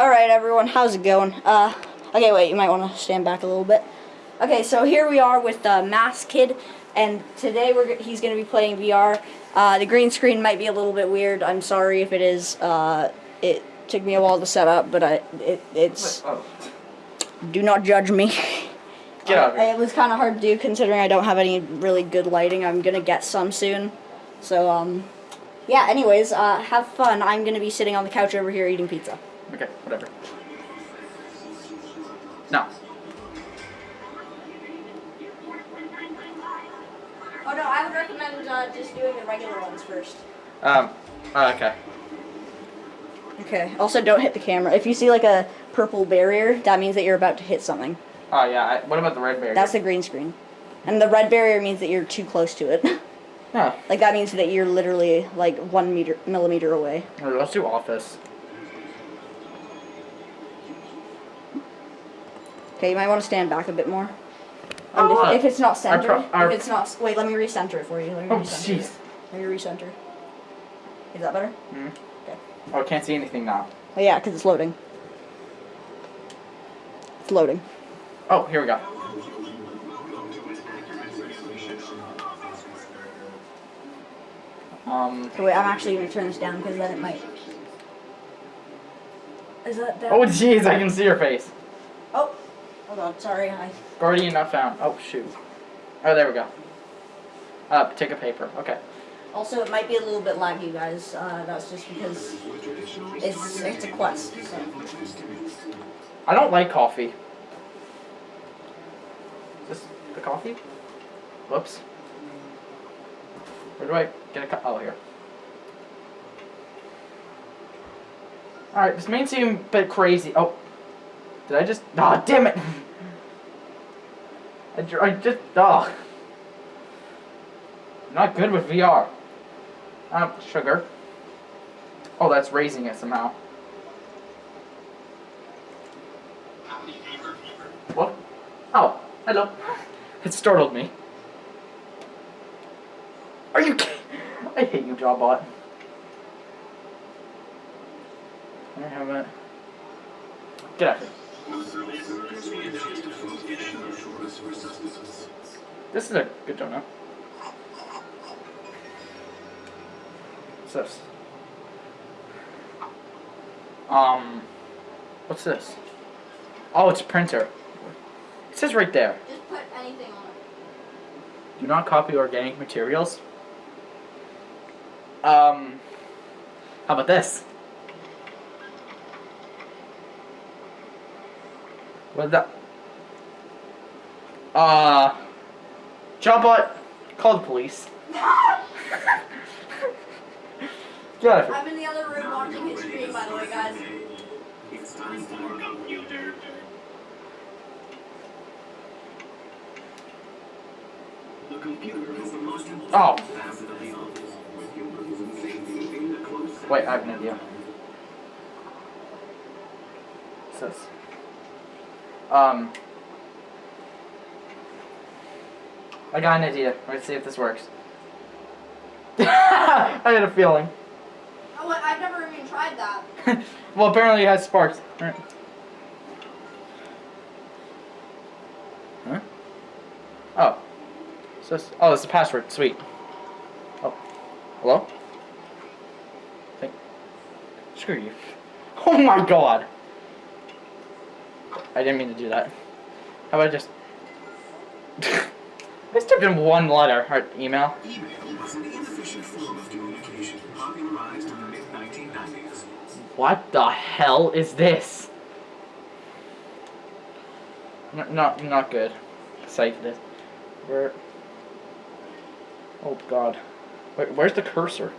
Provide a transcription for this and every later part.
Alright everyone, how's it going? Uh, okay wait, you might want to stand back a little bit. Okay, so here we are with uh, Mask Kid, and today we're, he's going to be playing VR. Uh, the green screen might be a little bit weird, I'm sorry if it is. Uh, it took me a while to set up, but I, it, it's, Oh, do not judge me. get out of here. It was kind of hard to do considering I don't have any really good lighting. I'm gonna get some soon. So, um, yeah, anyways, uh, have fun. I'm gonna be sitting on the couch over here eating pizza. Okay, whatever. No. Oh no, I would recommend uh, just doing the regular ones first. Um. uh, okay. Okay. Also, don't hit the camera. If you see like a purple barrier, that means that you're about to hit something. Oh yeah. I, what about the red barrier? That's the green screen. And the red barrier means that you're too close to it. No. like that means that you're literally like one meter millimeter away. No, Let's do office. Okay, you might want to stand back a bit more. Oh, if, if it's not centered, pro- our- if it's not, wait, let me recenter it for you. Let me Oh jeez. Let me recenter. Is that better? Mhm. Okay. Oh, I can't see anything now. Oh yeah, because it's loading. It's loading. Oh, here we go. Um. Okay, wait, I'm actually gonna turn this down because then it might. Is that down? Oh jeez, I can see your face. Oh, hold on. Sorry, I. Guardian not found. Oh shoot. Oh, there we go. Uh, take a paper. Okay. Also, it might be a little bit laggy, guys. Uh, that's just because it's it's a quest. So. I don't like coffee. Is this the coffee? Whoops. Where do I get a cup? Oh, here. Alright, this may seem a bit crazy. Oh. Did I just. Ah, damn it! I, I just. Oh. Not good with VR. Um, sugar. Oh, that's raising it somehow. What? Oh, hello. It startled me. Are you kidding? I hate you, Jawbot. I have it? Get out of here. This is a good donut. What's this? Um, what's this? Oh, it's a printer. It says right there. Just put anything on it. Do not copy organic materials. Um, how about this? What the? Uh, Jawbot, call the police. Get out of here. I'm in the other room watching his stream, by the way, guys. Oh. Wait, I have an idea. What's this? Um. I got an idea. Let's see if this works. I had a feeling. Oh, I've never even tried that. well, apparently it has sparks. Alright. Huh? Oh. So oh, it's a password. Sweet. Oh. Hello? Think. Screw you. Oh my god. I didn't mean to do that. How about I just... I just typed in one letter. Or email. Email was an inefficient form of communication popularized in the mid-1990s. What the hell is this? N not, not good. Excited this. Where? Oh god. Wait, where's the cursor?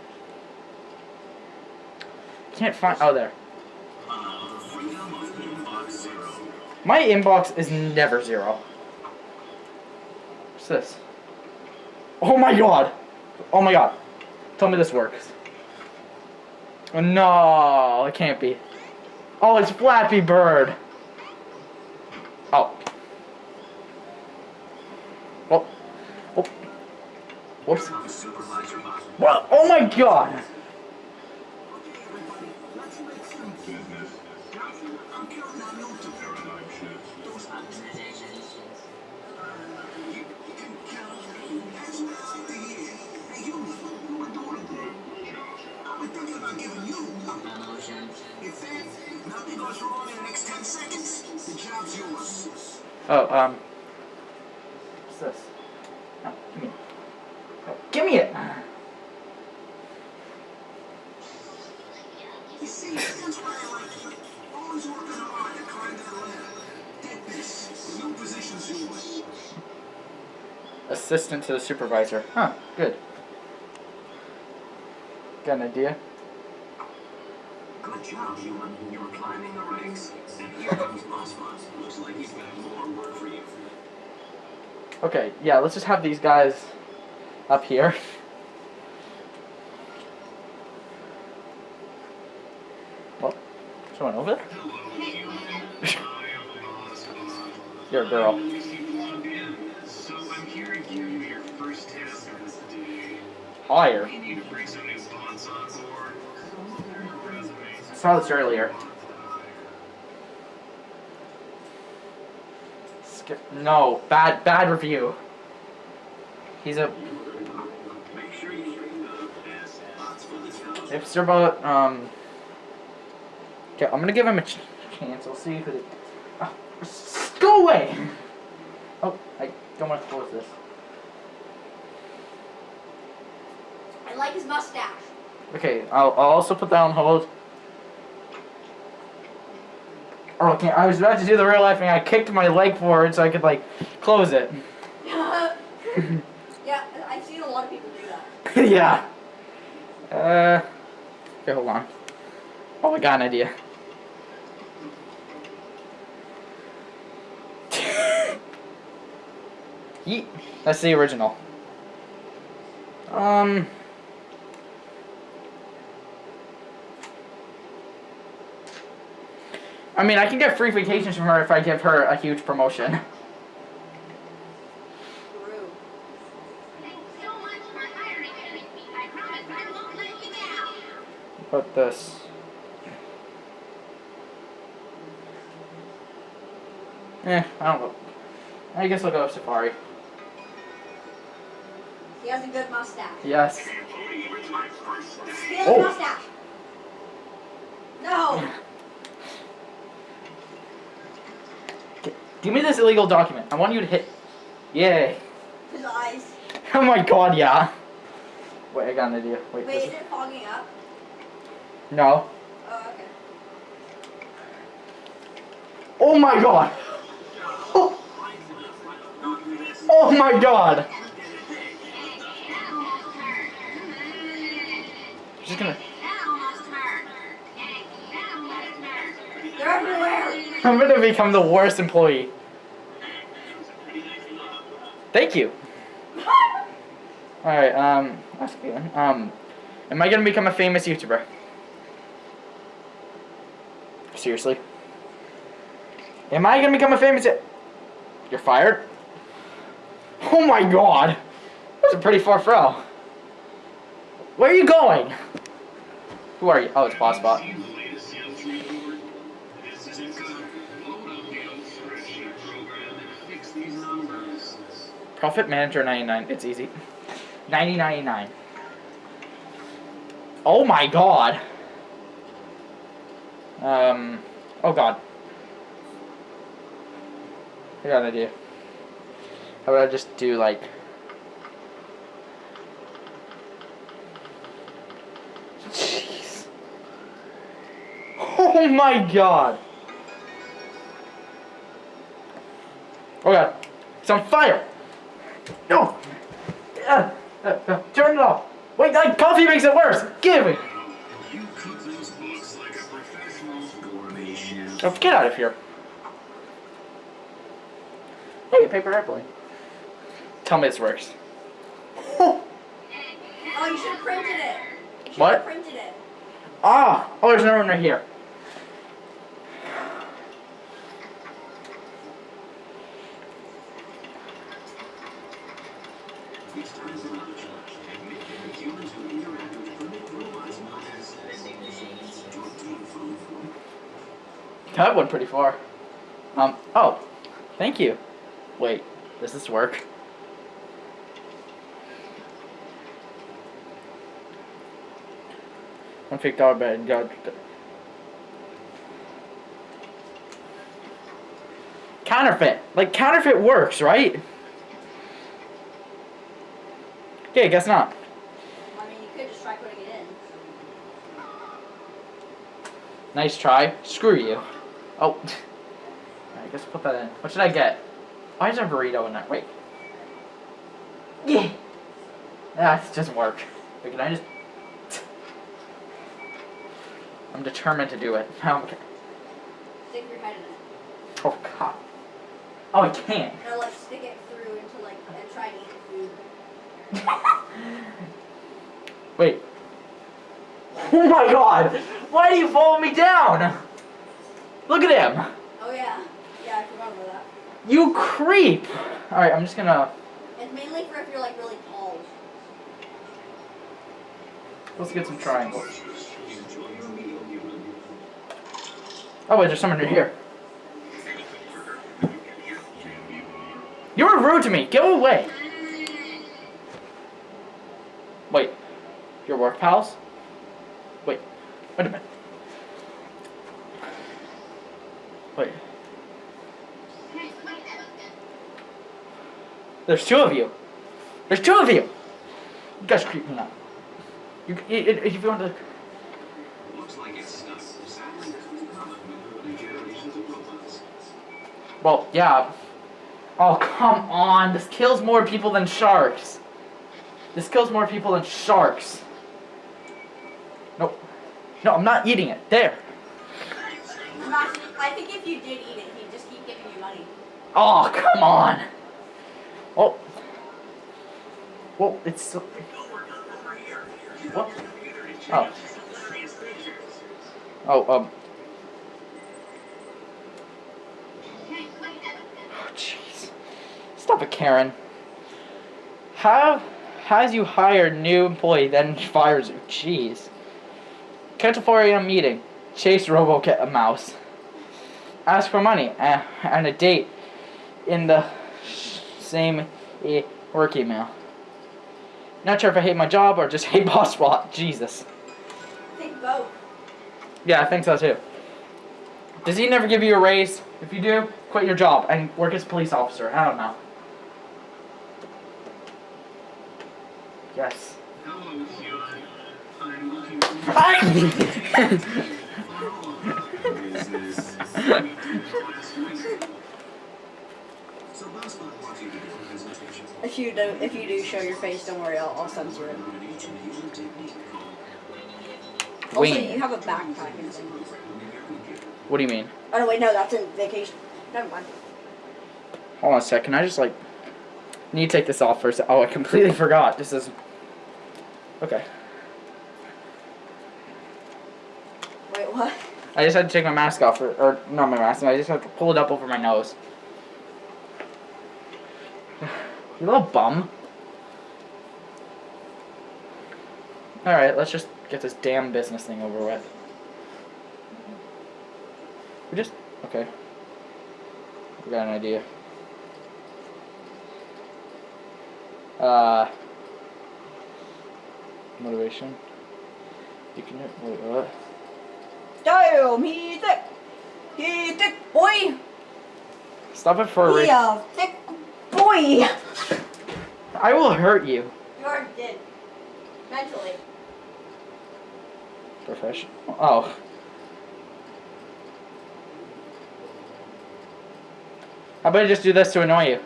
Can't find. Oh, there. My inbox is never zero. What's this? Oh my god! Oh my god! Tell me this works. Oh, no, it can't be. Oh, it's Flappy Bird. Oh. Oh. Oh. Whoops. The supervisor button. What? Oh my god! Oh, um. What's this? No, give me it. No, give me it! Assistant to the supervisor. Huh, good. Got an idea? Human. You're climbing the ranks. And here comes. Looks like he's got more work for you. Okay, yeah, let's just have these guys up here. Well, someone over there? You're a girl. So saw this earlier. Skip. No, bad, bad review. He's a Make sure you bring the best bots for the job. hipster but um. Okay, I'm gonna give him a ch- chance. I'll see who. The, Ah, go away. Oh, I don't want to close this. I like his mustache. Okay, I'll, I'll also put that on hold. Oh, okay, I was about to do the real life thing. I kicked my leg forward so I could like close it. yeah, I've seen a lot of people do that. yeah. Uh. Okay, hold on. Oh, I got an idea. Yeet. That's the original. Um. I mean, I can get free vacations from her if I give her a huge promotion. True. Thanks so much for hiring me. I promise I won't let you down. But this. Eh, I don't know. I guess I'll go with Safari. He has a good mustache. Yes. Cody, it's my first day. He has Oh. mustache. No. Give me this illegal document. I want you to hit. Yay. His eyes. Oh my god, yeah. Wait, I got an idea. Wait, Wait, is it fogging up? No. Oh, okay. Oh my god. Oh, oh my god. That almost hurt. Just gonna. That almost hurt. Hey, that almost hurt. They're everywhere. I'm gonna become the worst employee. Thank you. Alright, um, that's good. Um, am I gonna become a famous YouTuber? Seriously? Am I gonna become a famous? You're fired. Oh my god, that's a pretty far throw. Where are you going? Who are you? Oh, it's Boss Bot. Profit Manager 99. It's easy. 9099. Oh my god. Um. Oh god. I got an idea. How about I just do like. Jeez. Oh my god. Oh god. It's on fire. No! Uh, uh, uh, turn it off! Wait, that coffee makes it worse! Give me! You cook those books like a professional gourmet chef. Oh, get out of here. Hey, paper airplane. Tell me this works. Oh, you should have printed it. You What? printed it. Ah! Oh, there's another one right here. That went pretty far. Um, oh. Thank you. Wait, does this work? One fake dollar bet. God. Counterfeit. Like counterfeit works, right? Okay, guess not. I mean, you could just try putting it in. Nice try. Screw you. Oh. I guess put that in. What should I get? Why is there a burrito in that? Wait. Yeah. That doesn't work. Wait, can I just... I'm determined to do it. Um, Stick your head in it. oh, God. Oh, I can't. No, like stick it through into like and try to eat the food. Wait. Oh my god! Why do you follow me down? Look at him! Oh yeah, yeah, I forgot about that. You creep! Alright, I'm just gonna. It's mainly for if you're like really tall. Let's get some triangles. Oh, wait, there's someone here. You were rude to me! Go away! Wait. Your work pals? Wait. Wait a minute. Wait. There's two of you. There's two of you. You guys creep me out. You, if you want to. Looks like it's not exactly common new generations of robots. Well, yeah. Oh, come on. This kills more people than sharks. This kills more people than sharks. Nope. No, I'm not eating it. There. I think if you did eat it, he'd just keep giving you money. Oh, come on. Oh. Well, it's so. What? Oh. Oh, um. Oh, jeez. Stop it, Karen. How has you hired new employee, then fires you. Jeez. Cancel 4 a.m. meeting. Chase robo Robocat a mouse. Ask for money uh, and a date in the same e- work email. Not sure if I hate my job or just hate boss spot. Jesus. I think both. Yeah, I think so too. Does he never give you a raise? If you do, quit your job and work as a police officer. I don't know. Yes. Hello, Huey. I'm looking for business. So Buzzbot wants you to give a presentation If you do, if you do show your face, don't worry, I'll, I'll censor it. on an ancient user technique called Also, you have a backpack and. What do you mean? Oh no, wait, no, that's in vacation. Never mind. Hold on a sec. Can I just like need to take this off for a sec? Oh, I completely forgot. This is okay. Wait, what? I just had to take my mask off, or, or not my mask. I just had to pull it up over my nose. You little bum. All right, let's just get this damn business thing over with. We just okay. We got an idea. Uh, motivation. You can wait what? Damn, he thick. He thick boy. Stop it for a He race. a uh, thick boy. I will hurt you. You are dead. Mentally. Professional. Oh. How about I just do this to annoy you?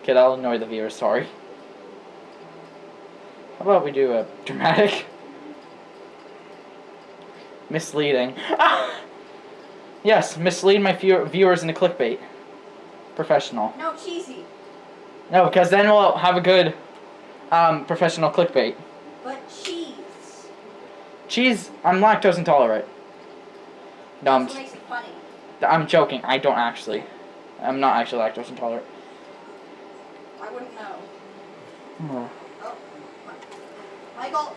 Okay, that'll annoy the viewers, sorry. How about we do a dramatic? Misleading. Ah! Yes, mislead my view- viewers into clickbait. Professional. No, cheesy. No, because then we'll have a good um, professional clickbait. But cheese. Cheese, I'm lactose intolerant. No, I'm, That's what makes it funny. I'm joking. I don't actually. I'm not actually lactose intolerant. I wouldn't know. Oh. Oh. Michael.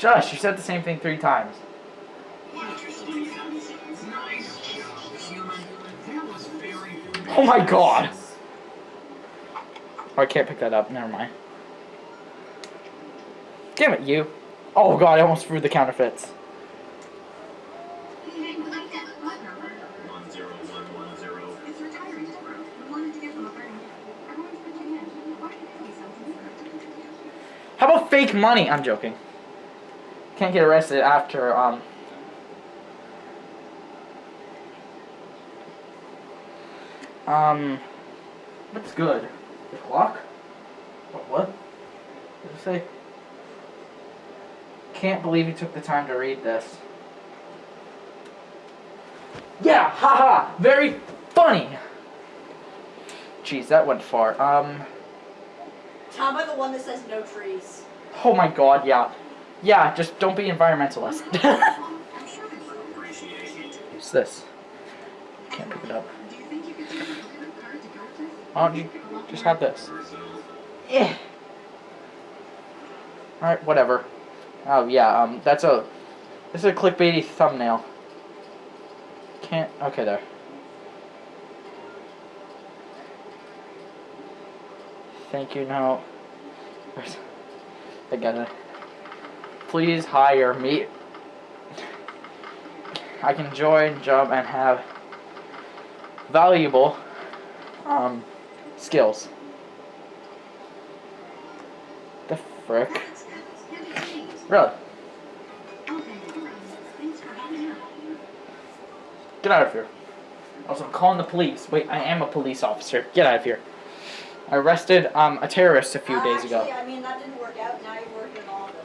Shush, you said the same thing three times. Oh my god. Oh, I can't pick that up. Never mind. Damn it, you. Oh god, I almost threw the counterfeits. How about fake money? I'm joking. Can't get arrested after, um... Um... What's good? The clock? What? What? Did it say? Can't believe you took the time to read this. Yeah, haha, very funny. Jeez, that went far. Um, about the one that says no trees? oh my god, yeah. Yeah, just don't be environmentalist. I'm sure they will. Appreciate it. What's this? Can't pick it up. Do you think you could take a credit card to go with this? Why don't you just have this? Eh. Alright, whatever. Oh yeah, um, that's a, this is a clickbaity thumbnail. Can't, okay there. Thank you, no. Where's, I got it. Please hire me. I can join job and have valuable, um, skills. The frick? Really? Get out of here. Also, I'm calling the police. Wait, I am a police officer. Get out of here. I arrested um, a terrorist a few Uh, days actually, ago. I mean, that didn't work out. Now you're working in the office.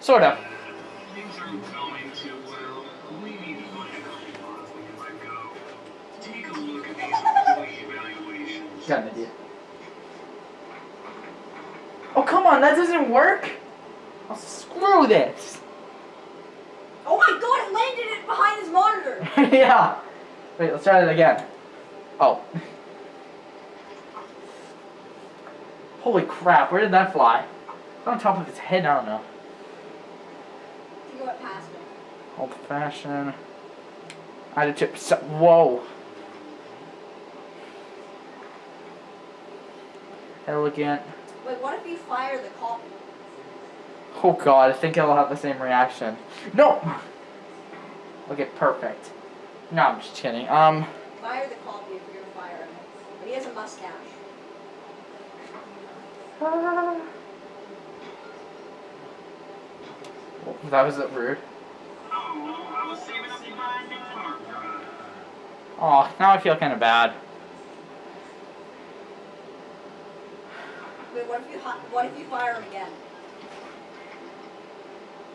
Sort of. Things aren't going too well. We need to find a couple bonds we can let go. Take a look at these employee evaluations. Got an idea. Oh, come on, that doesn't work? Oh, screw this. Oh my god, it landed it behind his monitor! yeah. Wait, let's try that again. Oh. Holy crap, where did that fly? It's on top of his head, I don't know. I think it went past me. Old fashioned. I had a. So, whoa. Elegant. Wait, what if you fire the copy? Oh god, I think it'll have the same reaction. No! Okay, perfect. No, I'm just kidding. Um, Fire the copy if you're gonna fire him. But he has a mustache. ah. that was rude. Oh, now I feel kind of bad. Wait, what if you what if you fire him again?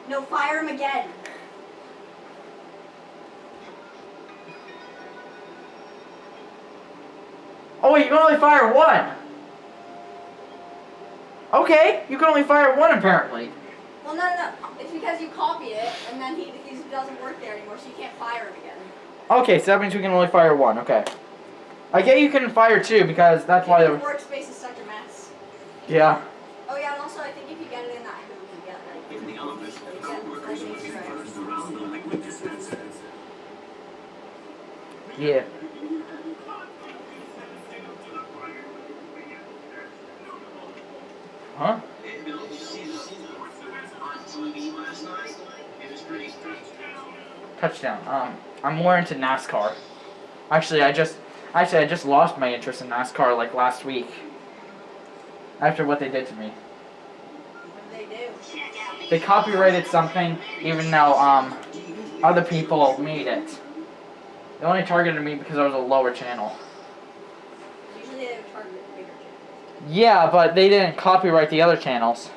No, fire him again. Oh wait, you can only fire one! Okay, you can only fire one apparently. Well, no, no, no. It's because you copy it, and then he, he doesn't work there anymore, so you can't fire him again. Okay, so that means we can only fire one, okay. I get you can fire two because that's why The there workspace is such a mess. Yeah. Oh yeah, and also I think if you get it in that hoop, you get like In the office, you get coworkers like looking extra. first around the liquid dispenser. Yeah. Huh? Hey, Bill, did you see the sports that was on TV last night? It was pretty Touchdown. Um, I'm more into NASCAR. Actually, I just, actually, I just lost my interest in NASCAR like last week. After what they did to me. They do? They copyrighted something, even though um, other people made it. They only targeted me because I was a lower channel. Yeah, but they didn't copyright the other channels.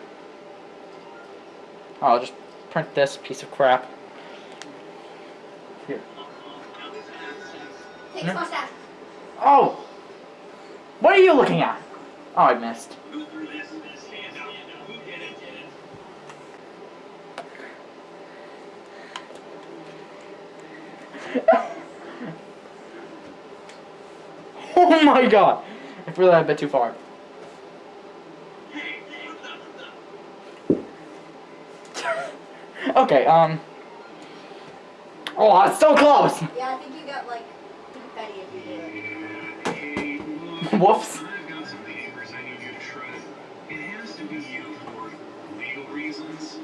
Oh, I'll just print this piece of crap. Here. Take No. his mustache. Oh! What are you looking at? Oh, I missed. Go through this. Stand up. Who did it? Did it? Oh my god! I threw that a bit too far. Hey, what the? Okay, um. Oh, it's so close! Yeah, I think you got like Whoops. I've got some papers I need you to shred. It has to be you for legal reasons.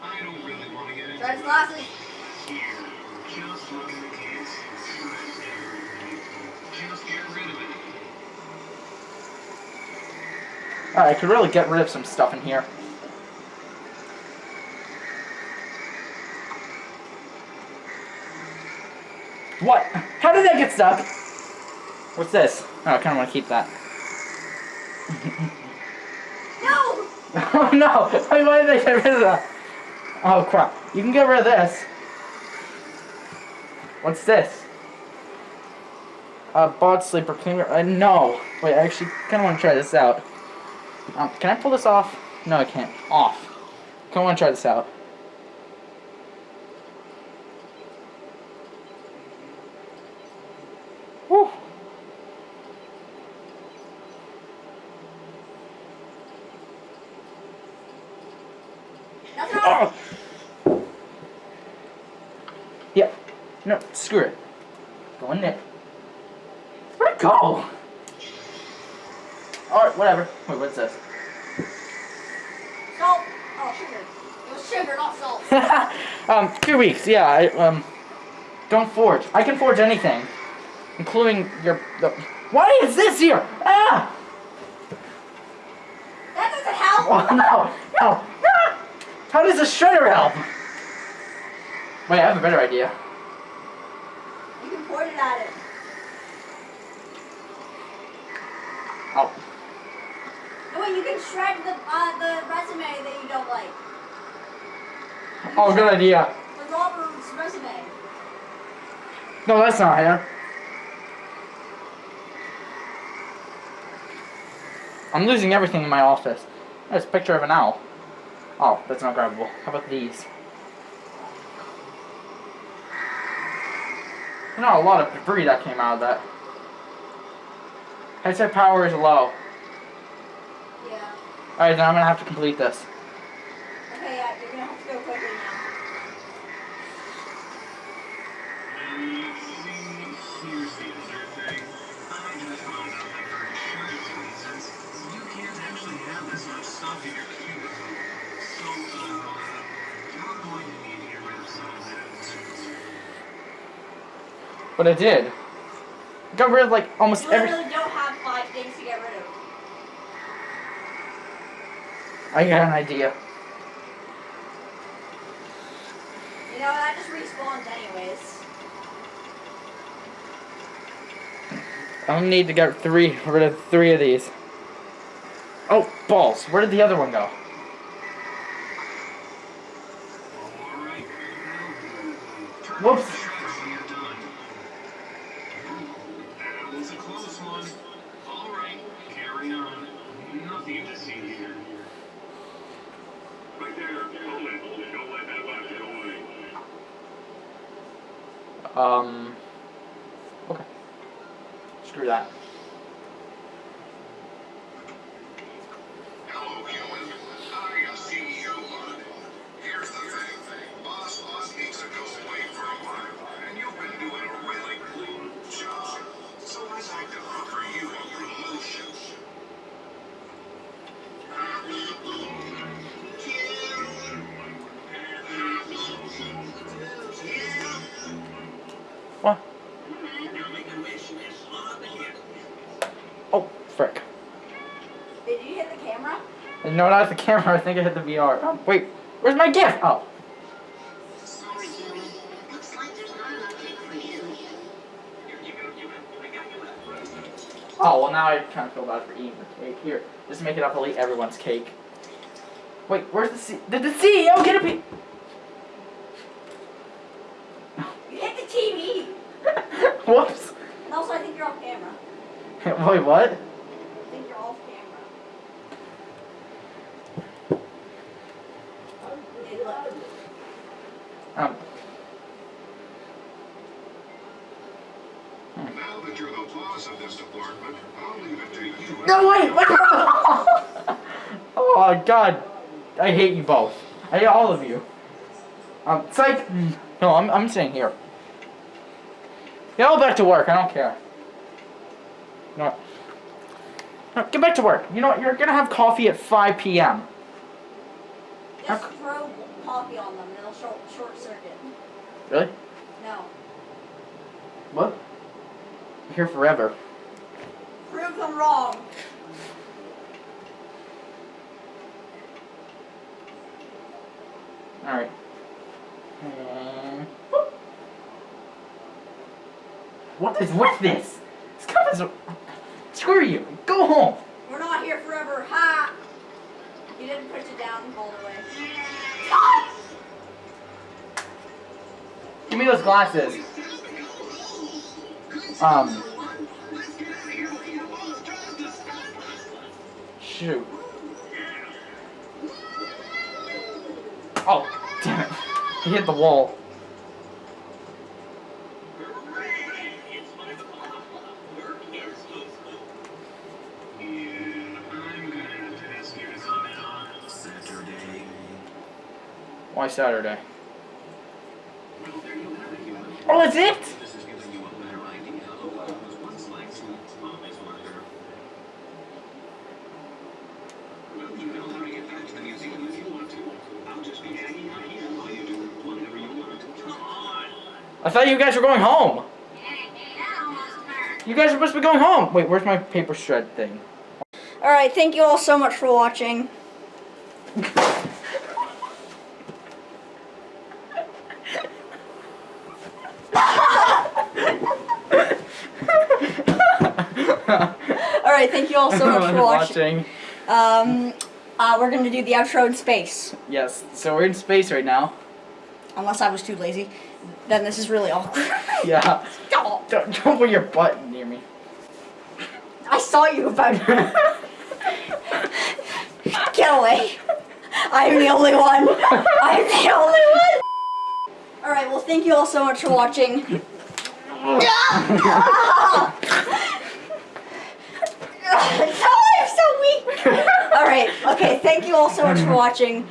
I don't really want to get into Shred's it. glasses. Here, just look at the case. Just get rid of it. Alright, I could really get rid of some stuff in here. What? How did that get stuck? What's this? Oh, I kind of want to keep that. No! Oh no! Why why did they get rid of that? Oh crap. You can get rid of this. What's this? Uh, bod sleeper cleaner. Uh, no. Wait, I actually kind of want to try this out. Um, can I pull this off? No, I can't. Off. Kind of want to try this out. Whew. That's not. Oh. Yeah. No, screw it. Go in there. Where'd it go? Alright, whatever. Wait, what's this? Salt. Oh, sugar. It not salt. um, two weeks, yeah, I, um, don't forge. I can forge anything. Including your, the, why is this here? Ah! That doesn't help. Oh, no, no. Ah! How does a shredder help? Wait, I have a better idea. You can point it at it. Oh, No, wait, you can shred the uh, the resume that you don't like. Oh, good idea. Robert's resume. No, that's not here. I'm losing everything in my office. There's a picture of an owl. Oh, that's not grabbable. How about these? You know, a lot of debris that came out of that. Headset power is low. Yeah. Alright, then I'm gonna have to complete this. Okay, yeah, you're gonna have to go quickly now. Here's the other thing. I just found out that for insurance reasons, you can't actually have this much stuff in your cubicle. So, you're going to need to get rid of some of that. But I did. Got rid of like almost You every. don't have five things to get rid of. I got an idea. You know, I just respawns anyways. Gonna need to get three rid of three of these. Oh, balls. Where did the other one go? Whoops. the Oh, frick. Did you hit the camera? No, not the camera. I think I hit the VR. Oh, wait. Where's my gift? Oh. Sorry, human. Looks like there's not enough cake for you. Oh, well, now I kind of feel bad for eating the cake. Here, just make it up. I'll eat everyone's cake. Wait, where's the C? Did the CEO get a piece? what? I think you're off camera. Um. Now that you're the boss of this department, I'll leave it to you. No, wait! oh, God. I hate you both. I hate all of you. Um, psych! No, I'm, I'm staying here. Get all back to work. I don't care. No. Get back to work. You know what? You're gonna have coffee at 5 p.m. Just throw coffee on them and it'll short, short circuit. Really? No. What? I'm here forever. Prove them wrong. Alright. What is with this? This cup is. Screw you. Go home. We're not here forever. Ha! You didn't push it down all the way. Give me those glasses. Um. Shoot. Oh, damn it. He hit the wall. You want. Come on! I thought you guys were going home. That almost hurt. You guys are supposed to be going home. Wait, where's my paper shred thing? Alright, thank you all so much for watching. Alright, thank you all so much for watching. Um, uh, we're gonna do the outro in space. Yes, so we're in space right now. Unless I was too lazy. Then this is really awkward. Yeah. Oh, Don't, don't put your butt near me. I saw you about Get away. I'm the only one. I'm the only one. Alright, well thank you all so much for watching. No, oh, I'm so weak. Alright, okay, thank you all so much for mm-hmm. watching.